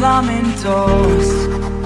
lamentos.